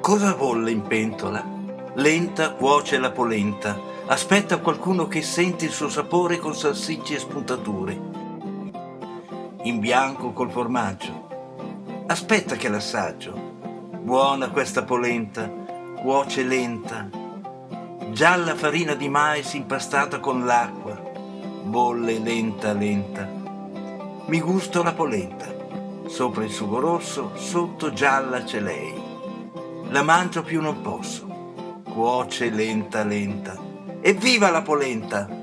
Cosa bolle in pentola? Lenta cuoce la polenta, aspetta qualcuno che sente il suo sapore con salsicce e spuntature. In bianco col formaggio. Aspetta che l'assaggio. Buona questa polenta, cuoce lenta. Gialla farina di mais impastata con l'acqua. Bolle lenta lenta. Mi gusto la polenta. Sopra il sugo rosso, sotto gialla c'è lei la mangio più non posso. Cuoce lenta lenta. Evviva la polenta!